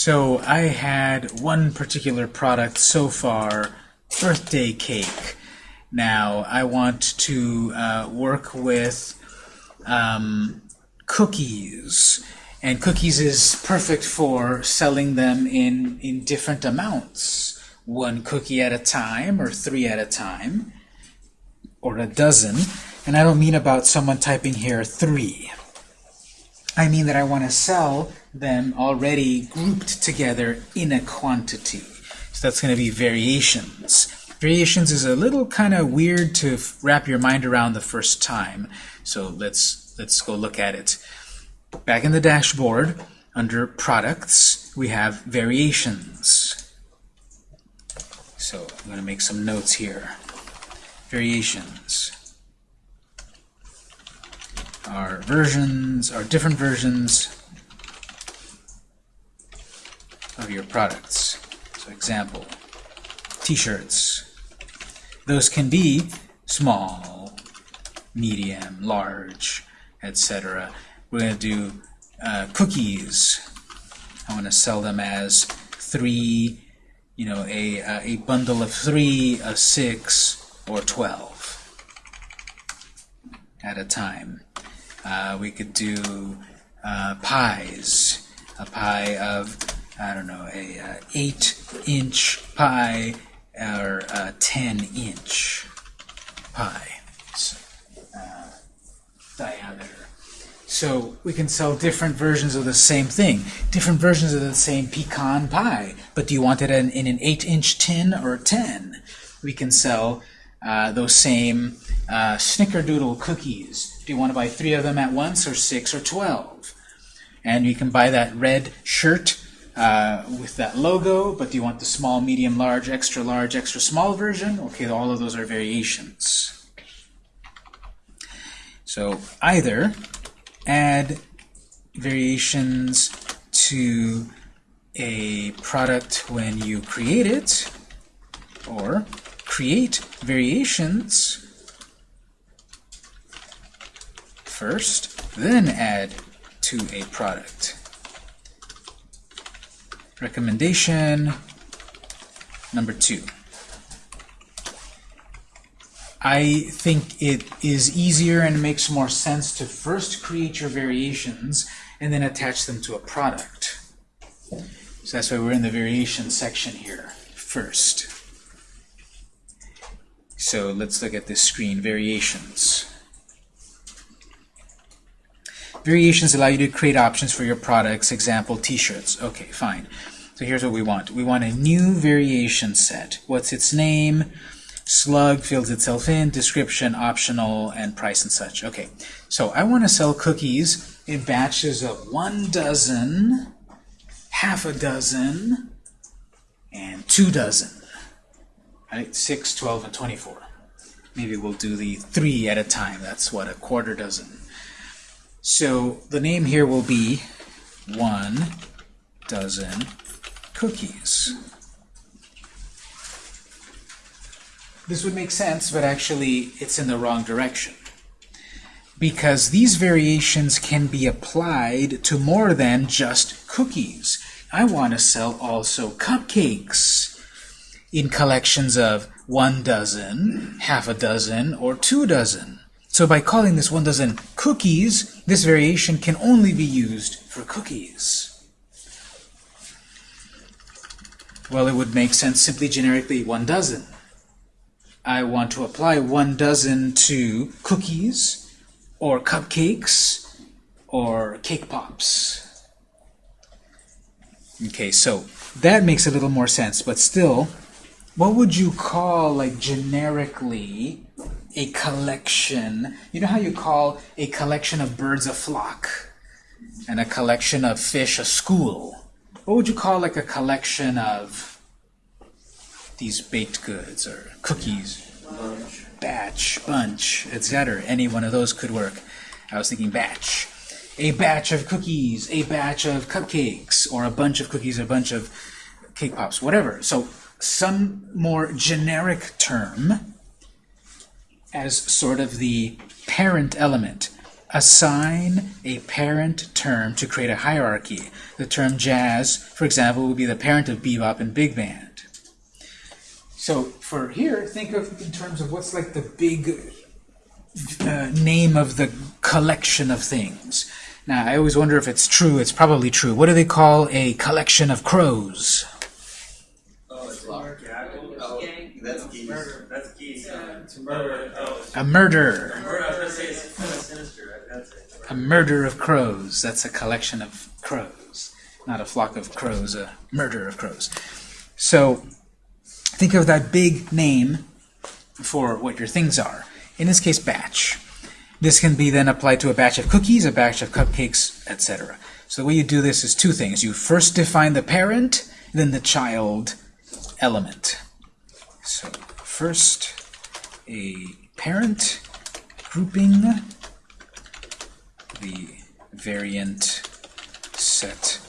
So I had one particular product so far, birthday cake. Now I want to uh, work with um, cookies. And cookies is perfect for selling them in, in different amounts. One cookie at a time, or three at a time, or a dozen. And I don't mean about someone typing here three. I mean that I want to sell them already grouped together in a quantity. So that's going to be variations. Variations is a little kind of weird to wrap your mind around the first time. So let's let's go look at it. Back in the dashboard, under products, we have variations. So I'm going to make some notes here. Variations are versions, are different versions of your products. So example, t-shirts. Those can be small, medium, large, etc. We're going to do uh, cookies. I want to sell them as three, you know, a, uh, a bundle of three, a six, or twelve at a time. Uh, we could do uh, pies, a pie of, I don't know, a uh, 8-inch pie or a 10-inch pie uh, diameter. So we can sell different versions of the same thing, different versions of the same pecan pie. But do you want it in, in an 8-inch tin or 10? We can sell uh, those same uh, snickerdoodle cookies. Do you want to buy three of them at once or six or 12? And you can buy that red shirt uh, with that logo, but do you want the small, medium, large, extra large, extra small version? Okay, all of those are variations. So either add variations to a product when you create it, or create variations first, then add to a product. Recommendation number two. I think it is easier and makes more sense to first create your variations and then attach them to a product. So that's why we're in the variation section here first. So let's look at this screen, variations. Variations allow you to create options for your products, example, t-shirts. Okay, fine. So here's what we want. We want a new variation set. What's its name? Slug fills itself in, description, optional, and price and such. Okay, so I want to sell cookies in batches of one dozen, half a dozen, and two dozen. Right? 6, 12, and 24. Maybe we'll do the three at a time. That's what, a quarter dozen. So the name here will be one dozen cookies. This would make sense, but actually it's in the wrong direction. Because these variations can be applied to more than just cookies. I want to sell also cupcakes in collections of one dozen, half a dozen, or two dozen. So by calling this one dozen cookies, this variation can only be used for cookies. Well, it would make sense simply generically one dozen. I want to apply one dozen to cookies, or cupcakes, or cake pops. Okay, so that makes a little more sense, but still, what would you call, like, generically a collection? You know how you call a collection of birds a flock and a collection of fish a school? What would you call, like, a collection of these baked goods or cookies? Bunch. Batch, bunch, etc. Any one of those could work. I was thinking batch. A batch of cookies, a batch of cupcakes, or a bunch of cookies, a bunch of cake pops, whatever. So some more generic term as sort of the parent element. Assign a parent term to create a hierarchy. The term jazz, for example, would be the parent of bebop and big band. So for here, think of in terms of what's like the big uh, name of the collection of things. Now, I always wonder if it's true. It's probably true. What do they call a collection of crows? Oh, it's locked. A murder of crows. That's a collection of crows. Not a flock of crows, a murder of crows. So think of that big name for what your things are. In this case, batch. This can be then applied to a batch of cookies, a batch of cupcakes, etc. So the way you do this is two things. You first define the parent, then the child element. So first, a parent grouping the variant set.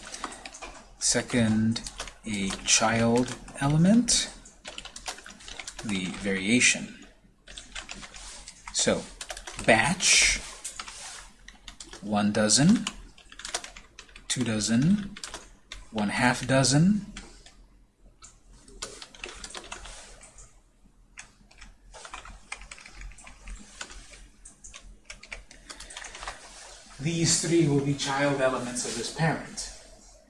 Second, a child element, the variation. So, batch, one dozen, two dozen, one half dozen, These three will be child elements of this parent.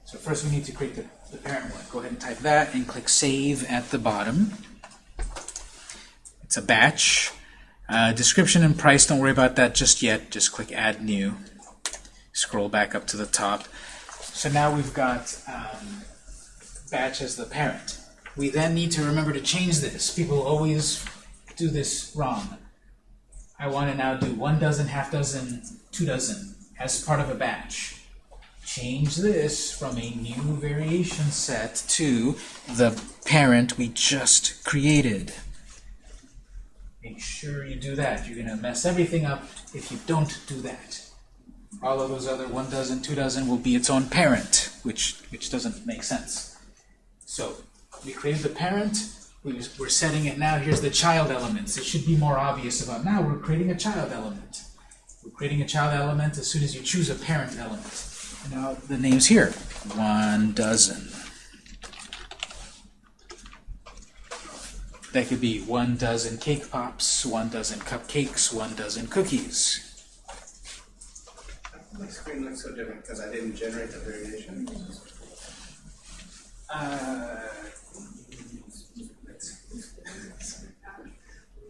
So first we need to create the, the parent one. Go ahead and type that and click Save at the bottom. It's a batch. Uh, description and price, don't worry about that just yet. Just click Add New. Scroll back up to the top. So now we've got um, batch as the parent. We then need to remember to change this. People always do this wrong. I want to now do one dozen, half dozen, two dozen as part of a batch. Change this from a new variation set to the parent we just created. Make sure you do that. You're going to mess everything up if you don't do that. All of those other one dozen, two dozen will be its own parent, which, which doesn't make sense. So we created the parent, we, we're setting it now, here's the child elements. It should be more obvious about now we're creating a child element. We're creating a child element as soon as you choose a parent element. Now the name's here, one dozen. That could be one dozen cake pops, one dozen cupcakes, one dozen cookies. My screen looks so different because I didn't generate the variation. Uh,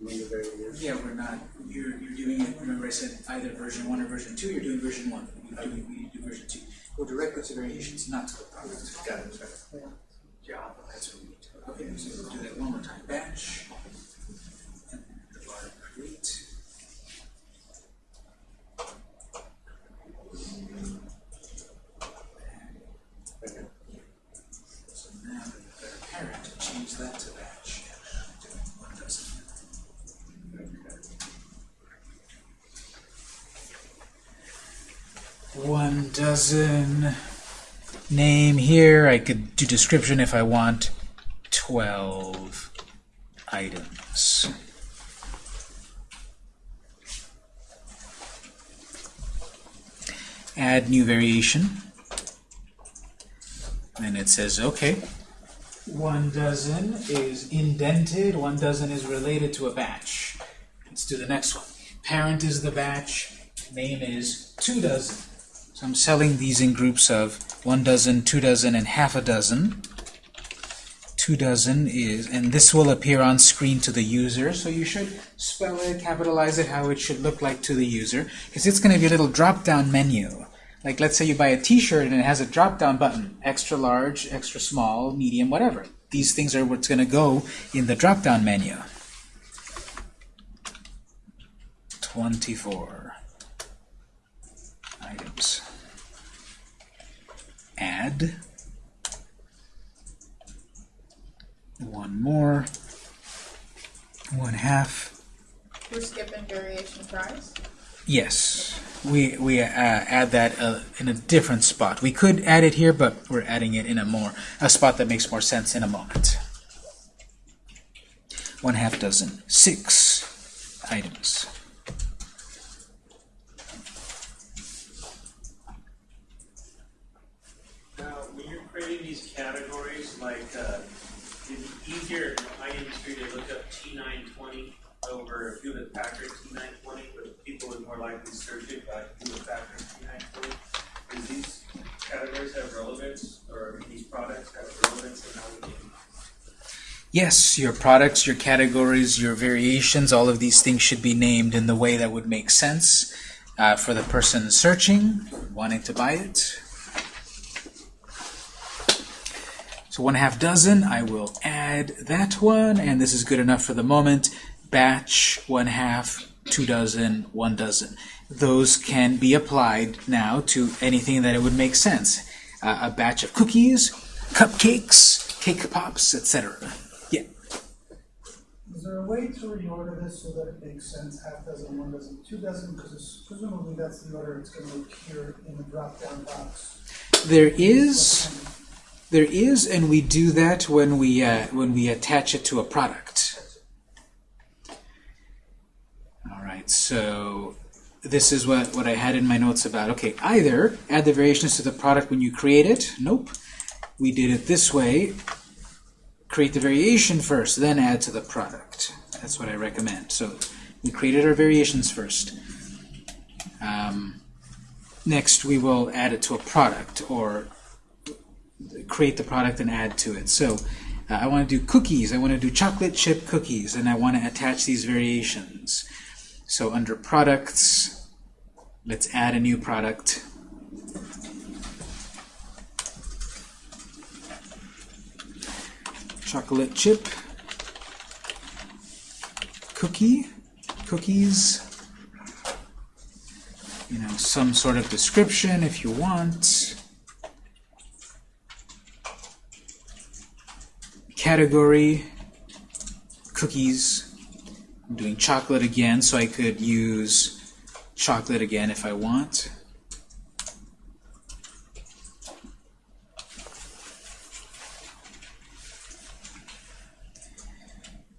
Remove the variation. yeah, we're not, you're, you're doing it, remember I said either version 1 or version 2, you're doing version 1. We do, we do version 2. Go directly to variations, not to the product. Got it, sorry. job, that's what we need to. Okay, so we'll do that one more time. Batch. Dozen name here. I could do description if I want 12 items. Add new variation. And it says, okay, one dozen is indented, one dozen is related to a batch. Let's do the next one. Parent is the batch, name is two dozen. So I'm selling these in groups of one dozen, two dozen, and half a dozen. Two dozen is, and this will appear on screen to the user, so you should spell it, capitalize it, how it should look like to the user, because it's going to be a little drop-down menu. Like, let's say you buy a t-shirt and it has a drop-down button, extra large, extra small, medium, whatever. These things are what's going to go in the drop-down menu. 24 items. Add. One more. One half. We're skipping variation price. Yes, we we uh, add that uh, in a different spot. We could add it here, but we're adding it in a more a spot that makes more sense in a moment. One half dozen, six items. these categories, like, uh, it'd be easier in high industry to look up T nine twenty over Hewlett Packard T nine twenty, but people would more likely search it by Hewlett Packard T nine twenty. Do these categories have relevance, or these products have relevance in how we Yes, your products, your categories, your variations, all of these things should be named in the way that would make sense uh, for the person searching, wanting to buy it. So one half dozen, I will add that one, and this is good enough for the moment. Batch, one half, two dozen, one dozen. Those can be applied now to anything that it would make sense. Uh, a batch of cookies, cupcakes, cake pops, etc. Yeah. Is there a way to reorder this so that it makes sense, half dozen, one dozen, two dozen, because presumably that's the order it's gonna appear in the drop-down box. There is, there is, and we do that when we uh, when we attach it to a product. All right, so this is what what I had in my notes about. Okay, either add the variations to the product when you create it. Nope, we did it this way. Create the variation first, then add to the product. That's what I recommend. So we created our variations first. Um, next, we will add it to a product or create the product and add to it. So uh, I want to do cookies. I want to do chocolate chip cookies, and I want to attach these variations. So under products, let's add a new product. Chocolate chip cookie cookies. You know, some sort of description if you want. Category cookies. I'm doing chocolate again so I could use chocolate again if I want.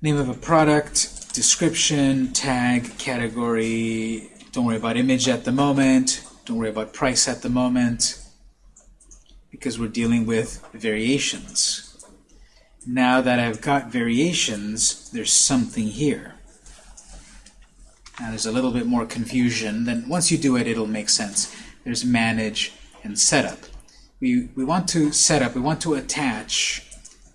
Name of a product description tag category. Don't worry about image at the moment. Don't worry about price at the moment. Because we're dealing with variations now that I've got variations, there's something here. Now there's a little bit more confusion. Then once you do it, it'll make sense. There's manage and setup. We, we want to set up, we want to attach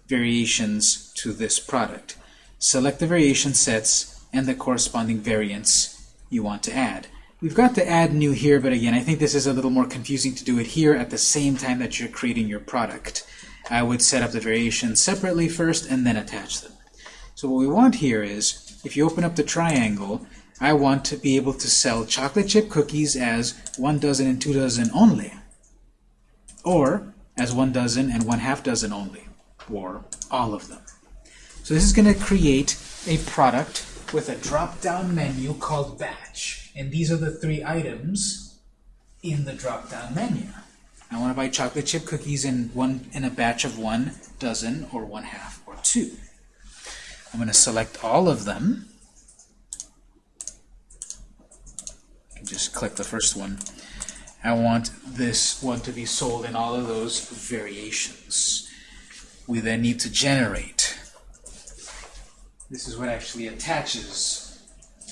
variations to this product. Select the variation sets and the corresponding variants you want to add. We've got the add new here, but again, I think this is a little more confusing to do it here at the same time that you're creating your product. I would set up the variations separately first and then attach them. So what we want here is, if you open up the triangle, I want to be able to sell chocolate chip cookies as one dozen and two dozen only, or as one dozen and one half dozen only, or all of them. So this is going to create a product with a drop-down menu called batch, and these are the three items in the drop-down menu. I want to buy chocolate chip cookies in one in a batch of one dozen or one half or two. I'm going to select all of them. Just click the first one. I want this one to be sold in all of those variations. We then need to generate. This is what actually attaches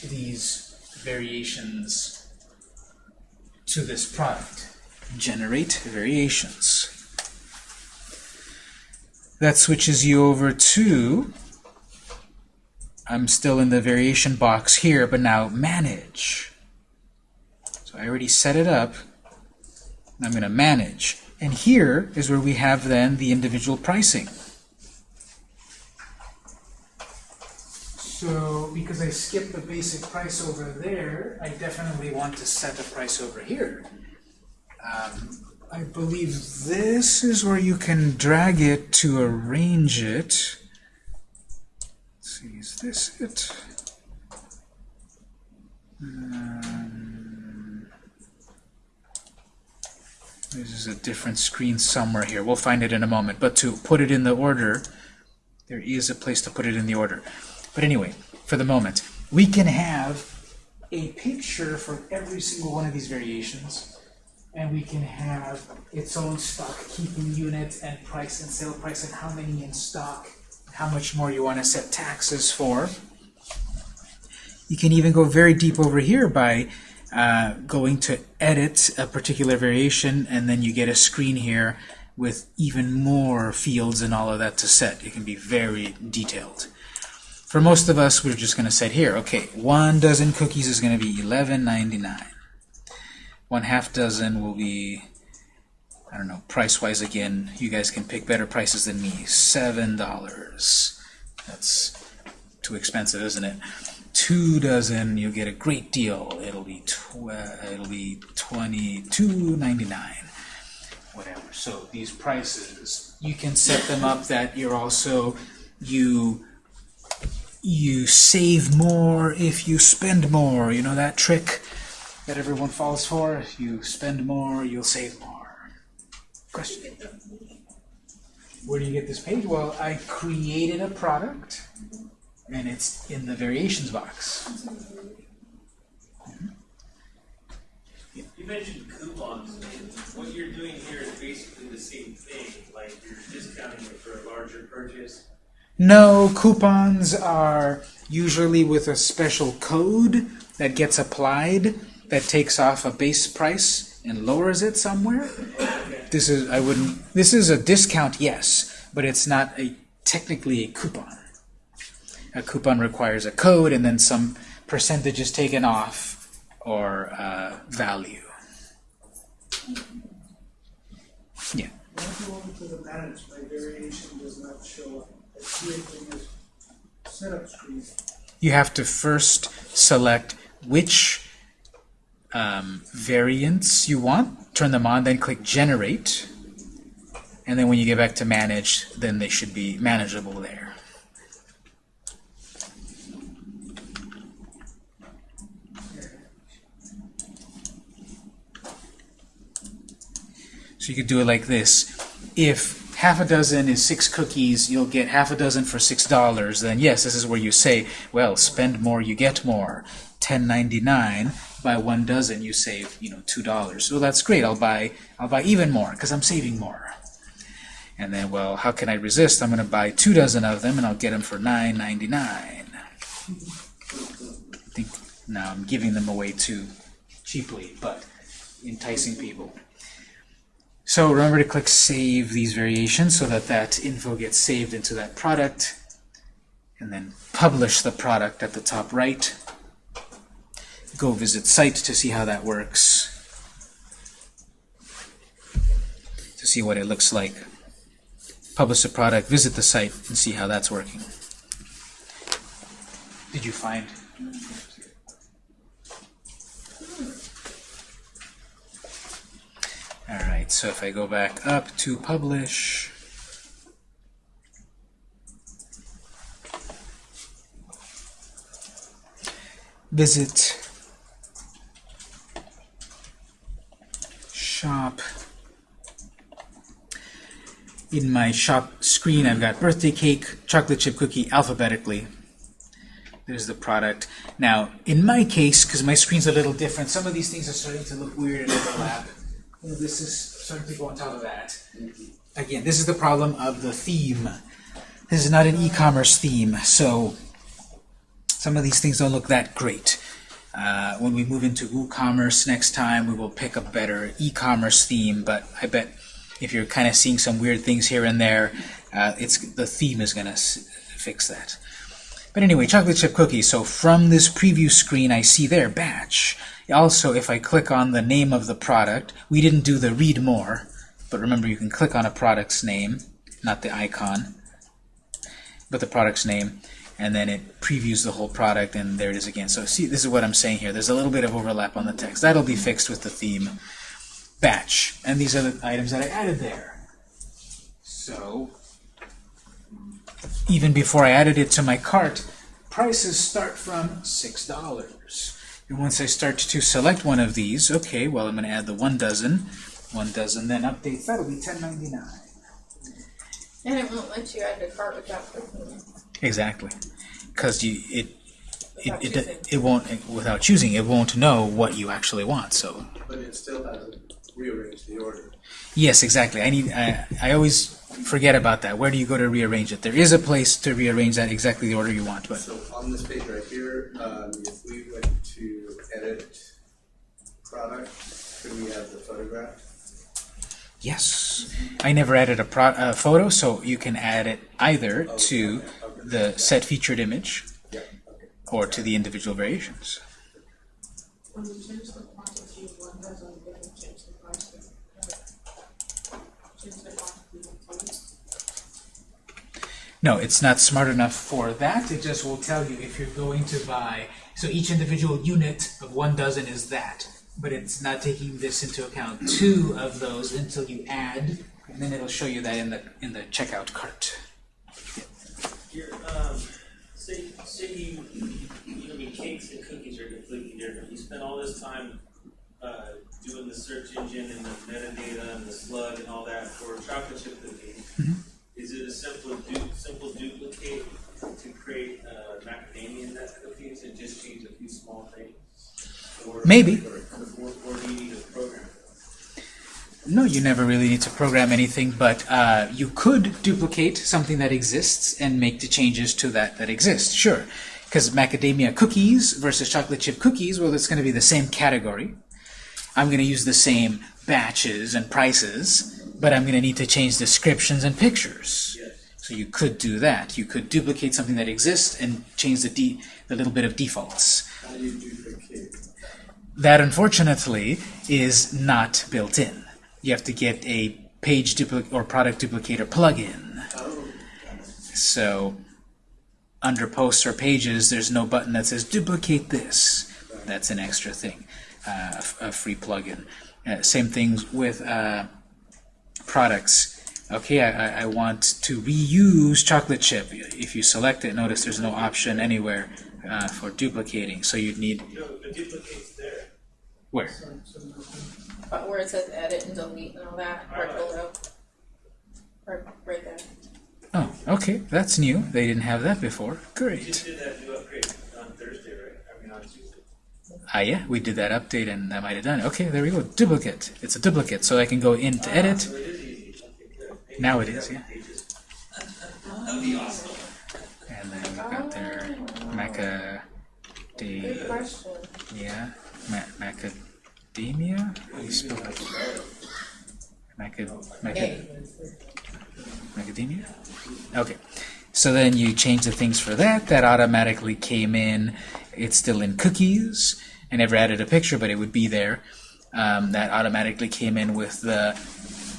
these variations to this product generate variations. That switches you over to, I'm still in the variation box here, but now manage. So I already set it up. I'm going to manage. And here is where we have then the individual pricing. So because I skipped the basic price over there, I definitely want to set a price over here. Um, I believe this is where you can drag it to arrange it. Let's see, is this it? Um, this is a different screen somewhere here. We'll find it in a moment. But to put it in the order, there is a place to put it in the order. But anyway, for the moment, we can have a picture for every single one of these variations and we can have its own stock keeping unit and price and sale price and how many in stock, how much more you want to set taxes for. You can even go very deep over here by uh, going to edit a particular variation and then you get a screen here with even more fields and all of that to set. It can be very detailed. For most of us, we're just going to set here, okay, one dozen cookies is going to be $11.99. One half dozen will be, I don't know, price-wise again, you guys can pick better prices than me. $7. That's too expensive, isn't it? Two dozen, you'll get a great deal. It'll be tw it'll be twenty-two ninety-nine, whatever. So these prices, you can set them up that you're also you you save more if you spend more. You know that trick that everyone falls for. You spend more, you'll save more. Question. Where do you get this page? Well, I created a product and it's in the variations box. You mentioned coupons, what you're doing here is basically the same thing, like you're discounting it for a larger purchase. No, coupons are usually with a special code that gets applied that takes off a base price and lowers it somewhere. This is I wouldn't this is a discount, yes, but it's not a technically a coupon. A coupon requires a code and then some percentage is taken off or uh, value. Yeah. You have to first select which um, variants you want, turn them on, then click Generate. And then when you get back to Manage, then they should be manageable there. So you could do it like this. If half a dozen is six cookies, you'll get half a dozen for six dollars, then yes, this is where you say, well, spend more, you get more. 10.99 by one dozen, you save you know two dollars. So that's great. I'll buy I'll buy even more because I'm saving more. And then, well, how can I resist? I'm going to buy two dozen of them, and I'll get them for nine ninety nine. I think now I'm giving them away too cheaply, but enticing people. So remember to click Save these variations so that that info gets saved into that product, and then publish the product at the top right. Go visit site to see how that works, to see what it looks like. Publish a product, visit the site, and see how that's working. Did you find? Alright, so if I go back up to publish, visit shop. In my shop screen, I've got birthday cake, chocolate chip cookie alphabetically. There's the product. Now, in my case, because my screen's a little different, some of these things are starting to look weird and overlap. Well, this is starting to go on top of that. Again, this is the problem of the theme. This is not an e-commerce theme, so some of these things don't look that great. Uh, when we move into WooCommerce next time, we will pick a better e-commerce theme, but I bet if you're kind of seeing some weird things here and there, uh, it's the theme is going to fix that. But anyway, chocolate chip cookies. So from this preview screen, I see there, batch. Also, if I click on the name of the product, we didn't do the read more, but remember you can click on a product's name, not the icon, but the product's name, and then it previews the whole product, and there it is again. So see, this is what I'm saying here. There's a little bit of overlap on the text. That'll be fixed with the theme batch. And these are the items that I added there. So even before I added it to my cart, prices start from $6. And once I start to select one of these, okay, well, I'm going to add the one dozen. One dozen, then updates. That'll be $10.99. And it won't let you add to cart without clicking it. Exactly. Because you it it, Without it, choosing. it won't without choosing it won't know what you actually want. So But it still doesn't rearrange the order. Yes, exactly. I need. I, I always forget about that. Where do you go to rearrange it? There is a place to rearrange that exactly the order you want, but So on this page right here, um, if we went to edit product, could we have the photograph? yes, I never added a pro, a photo, so you can add it either to the set featured image Yeah, okay. or to the individual variations. When you change the quantity of one dozen, then you change the price. Change the quantity of one. No, it's not smart enough for that. It just will tell you if you're going to buy. So each individual unit of one dozen is that, but it's not taking this into account. Two of those until you add, and then it'll show you that in the in the checkout cart. Your, um, say, say you, you know, I mean, cakes and cookies are completely different. You spend all this time, uh, doing the search engine and the metadata and the slug and all that for chocolate chip cookies. Is it a simple du- simple duplicate to create, uh, macadamia nut cookies and just change a few small things? Or- Maybe. Or, or, or do you need a program? No, you never really need to program anything, but uh, you could duplicate something that exists and make the changes to that that exists. Sure, because macadamia cookies versus chocolate chip cookies, well, it's going to be the same category. I'm going to use the same batches and prices, but I'm going to need to change descriptions and pictures. Yes. So you could do that. You could duplicate something that exists and change the de the little bit of defaults. How do you duplicate? That, unfortunately, is not built in. You have to get a page duplicate or product duplicator plugin. Oh, So, under posts or pages, there's no button that says duplicate this. That's an extra thing, uh, a free plugin. Uh, same thing with uh, products. Okay, I, I- I want to reuse chocolate chip. If you select it, notice there's no option anywhere uh, for duplicating. So you'd need No, the duplicate's there. where? So, so there's But where it says edit and delete and all that, right below. Right, right there. Oh, okay, that's new. They didn't have that before. You just Great. did that new upgrade on Thursday, right? I mean, on Tuesday. Ah, yeah, we did that update and that might have done it. Okay, there we go. Duplicate. It's a duplicate, so I can go in to edit. It. Now it is, yeah. And then we've got their Maca. De, yeah, Ma Macadamia? How do you spell that? Maca, Maca. Macadamia? Okay. So then you change the things for that. That automatically came in. It's still in cookies. I never added a picture, but it would be there. Um, that automatically came in with the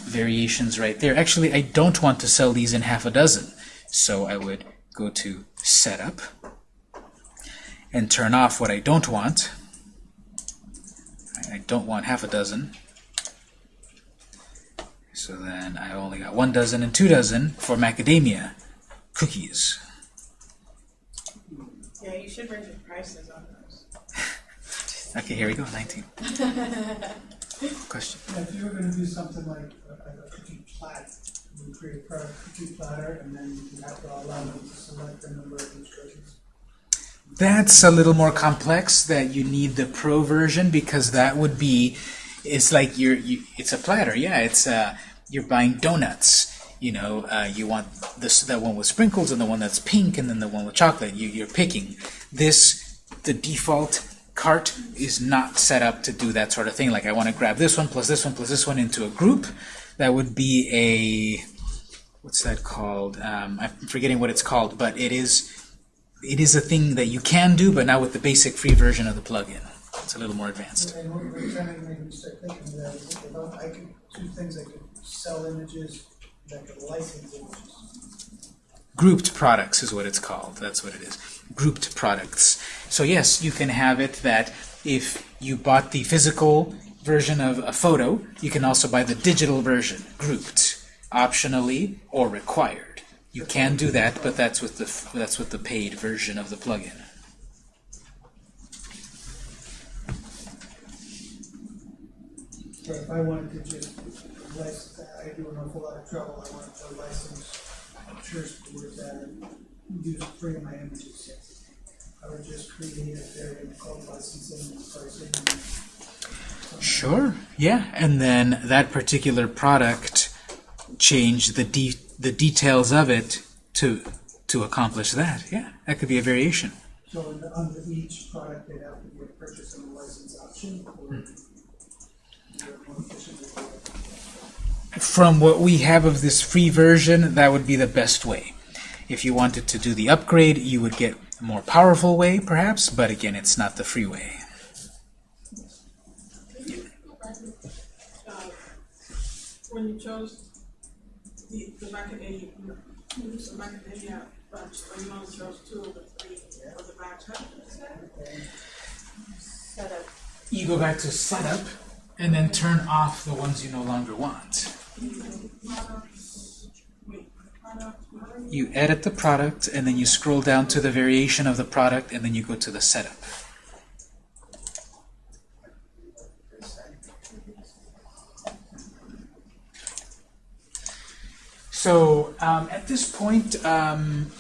variations right there. Actually, I don't want to sell these in half a dozen. So I would go to Setup and turn off what I don't want. I- don't want half a dozen. So then I only got one dozen and two dozen for macadamia cookies. Yeah, you should raise your prices on. Okay, here we go, 19. Question. If you were gonna do something like a, a cookie plat, you would create a cookie platter, and then you have to allow them to select the number of each cookies. That's a little more complex that you need the pro version because that would be it's like you're you, it's a platter yeah it's uh you're buying donuts you know uh, you want this that one with sprinkles and the one that's pink and then the one with chocolate you, you're picking this the default cart is not set up to do that sort of thing like I want to grab this one plus this one plus this one into a group that would be a what's that called um, I'm forgetting what it's called but it is it is a thing that you can do, but not with the basic free version of the plugin. It's a little more advanced. And what we're trying to make start thinking that is if I could do things, I could sell images, I could license images. Grouped products is what it's called. That's what it is. Grouped products. So yes, you can have it that if you bought the physical version of a photo, you can also buy the digital version, grouped, optionally or required. You can do that, but that's with the that's with the paid version of the plugin. But if I wanted to just license, I do an awful lot of trouble, I wanted to license Church Boards and use of my images. Would just create a variant called licensing pricing. Sure. Yeah, and then that particular product change the de the details of it to to accomplish that. Yeah, that could be a variation. So the- under each product, they'd have to be a purchase and a license option, or hmm. is there more efficient way to do it? From what we have of this free version, that would be the best way. If you wanted to do the upgrade, you would get a more powerful way, perhaps, but again, it's not the free way. Uh, When you chose the, the macadamia, the macadamia bunch, but you only chose two of the three for the batch. Setup. You go back to setup, and then turn off the ones you no longer want. Wait, product, what? You edit the product, and then you scroll down to the variation of the product, and then you go to the setup. So um, at this point, um,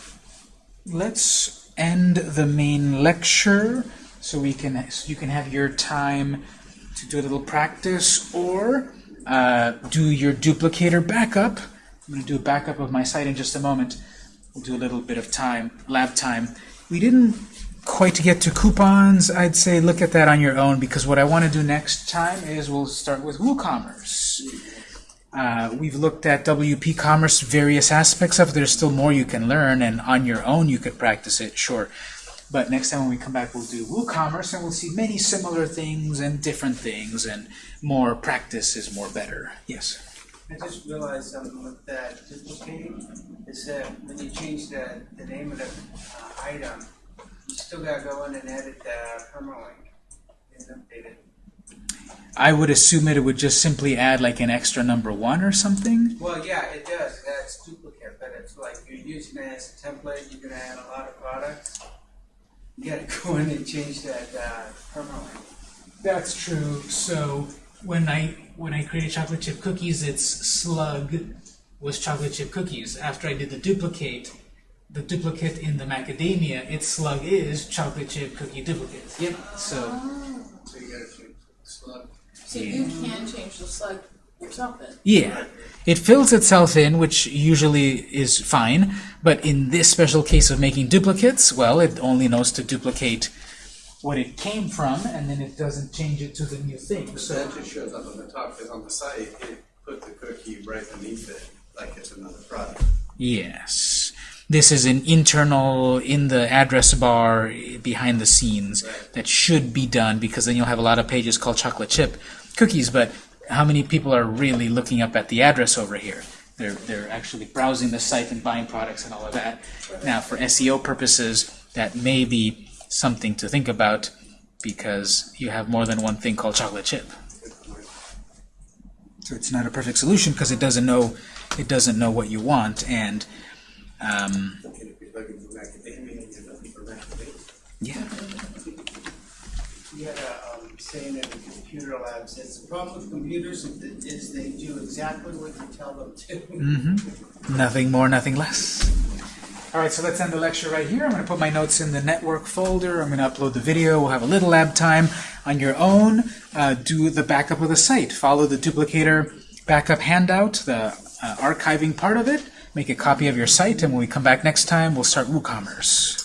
let's end the main lecture so we can so you can have your time to do a little practice or uh, do your duplicator backup. I'm going to do a backup of my site in just a moment. We'll do a little bit of time, lab time. We didn't quite get to coupons. I'd say look at that on your own because what I want to do next time is we'll start with WooCommerce. Uh, we've looked at WP Commerce, various aspects of it. There's still more you can learn, and on your own you could practice it, sure. But next time when we come back, we'll do WooCommerce, and we'll see many similar things and different things, and more practice is more better. Yes. I just realized something with that duplicating, is that when you change the, the name of the uh, item, you still gotta go in and edit the permalink and update it. I would assume that it would just simply add like an extra number one or something. Well, yeah, it does, that's duplicate, but it's like you're using it as a template, you're gonna add a lot of products. You gotta go in and change that, uh, permalink. That's true. So when I when I created chocolate chip cookies, its slug was chocolate chip cookies. After I did the duplicate, the duplicate in the macadamia, its slug is chocolate chip cookie duplicate. Yep. So oh. So you gotta change the slug. So you can change the slug yourself then. yeah, it fills itself in, which usually is fine. But in this special case of making duplicates, well, it only knows to duplicate what it came from, and then it doesn't change it to the new thing. So that just shows up on the top, because on the site, it put the cookie right beneath it, like it's another product. Yes. This is an internal in the address bar eh, behind the scenes that should be done because then you'll have a lot of pages called chocolate chip cookies, but how many people are really looking up at the address over here? They're, they're actually browsing the site and buying products and all of that. Now, for SEO purposes, that may be something to think about because you have more than one thing called chocolate chip. So it's not a perfect solution because it doesn't know it doesn't know what you want and um, And you're looking for macadamia, you're looking for macadamia. yeah. We had a, um, saying in the computer lab, says the problem with computers is they do exactly what you tell them to. Mm-hmm. Nothing more, nothing less. All right, so let's end the lecture right here. I'm going to put my notes in the network folder. I'm going to upload the video. We'll have a little lab time on your own. Uh, do the backup of the site. Follow the duplicator backup handout, the uh, archiving part of it. Make a copy of your site, and when we come back next time, we'll start WooCommerce.